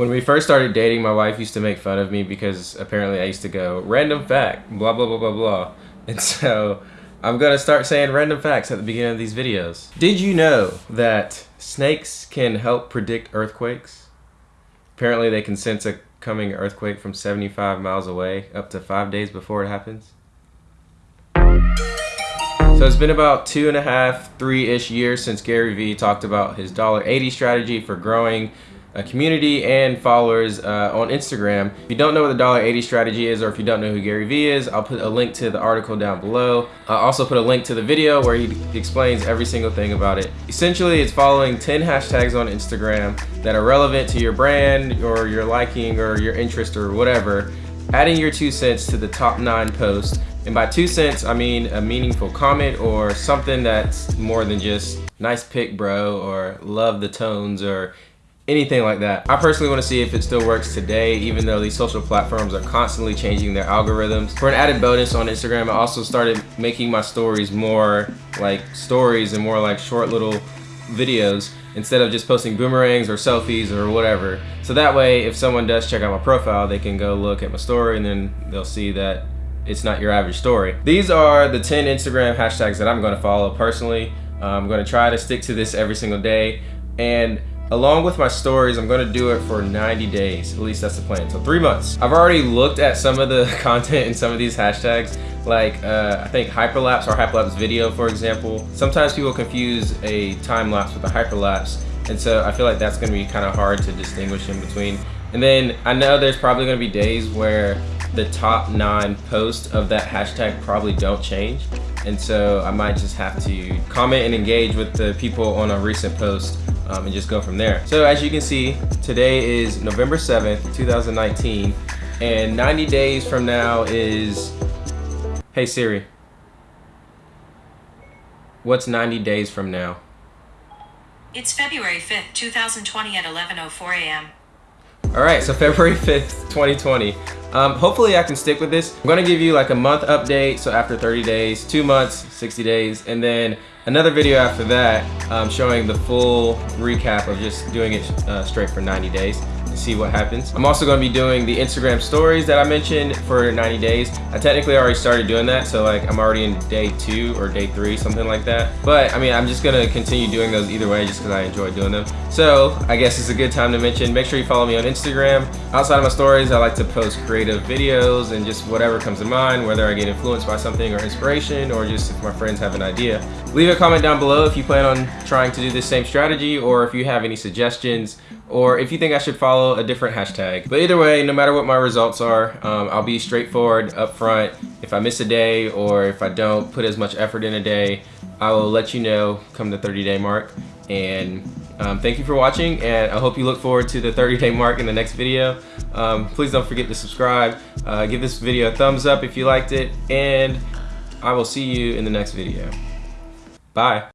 When we first started dating, my wife used to make fun of me because apparently I used to go, random fact, blah, blah, blah, blah, blah. And so I'm going to start saying random facts at the beginning of these videos. Did you know that snakes can help predict earthquakes? Apparently they can sense a coming earthquake from 75 miles away up to five days before it happens. So it's been about two and a half, three-ish years since Gary Vee talked about his $1.80 strategy for growing a community and followers uh, on Instagram. If you don't know what the $1.80 strategy is or if you don't know who Gary Vee is, I'll put a link to the article down below. I'll also put a link to the video where he explains every single thing about it. Essentially, it's following 10 hashtags on Instagram that are relevant to your brand or your liking or your interest or whatever, adding your two cents to the top nine posts. And by two cents, I mean a meaningful comment or something that's more than just nice pic bro or love the tones or anything like that. I personally want to see if it still works today, even though these social platforms are constantly changing their algorithms. For an added bonus on Instagram, I also started making my stories more like stories and more like short little videos instead of just posting boomerangs or selfies or whatever. So that way, if someone does check out my profile, they can go look at my story and then they'll see that it's not your average story. These are the 10 Instagram hashtags that I'm gonna follow personally. I'm gonna try to stick to this every single day. And Along with my stories, I'm gonna do it for 90 days. At least that's the plan, so three months. I've already looked at some of the content in some of these hashtags, like uh, I think hyperlapse or hyperlapse video, for example. Sometimes people confuse a time lapse with a hyperlapse, and so I feel like that's gonna be kind of hard to distinguish in between. And then I know there's probably gonna be days where the top nine posts of that hashtag probably don't change. And so I might just have to comment and engage with the people on a recent post um, and just go from there. So as you can see, today is November 7th, 2019, and 90 days from now is, hey Siri, what's 90 days from now? It's February 5th, 2020 at 11.04 a.m. All right, so February 5th, 2020. Um, hopefully I can stick with this. I'm gonna give you like a month update, so after 30 days, two months, 60 days, and then another video after that um, showing the full recap of just doing it uh, straight for 90 days see what happens. I'm also to be doing the Instagram stories that I mentioned for 90 days. I technically already started doing that, so like I'm already in day two or day three, something like that. But I mean, I'm just to continue doing those either way just because I enjoy doing them. So I guess it's a good time to mention, make sure you follow me on Instagram. Outside of my stories, I like to post creative videos and just whatever comes to mind, whether I get influenced by something or inspiration or just if my friends have an idea. Leave a comment down below if you plan on trying to do the same strategy or if you have any suggestions or if you think I should follow a different hashtag. But either way, no matter what my results are, um, I'll be straightforward, upfront. If I miss a day or if I don't put as much effort in a day, I will let you know come the 30 day mark. And um, thank you for watching and I hope you look forward to the 30 day mark in the next video. Um, please don't forget to subscribe. Uh, give this video a thumbs up if you liked it and I will see you in the next video. Bye.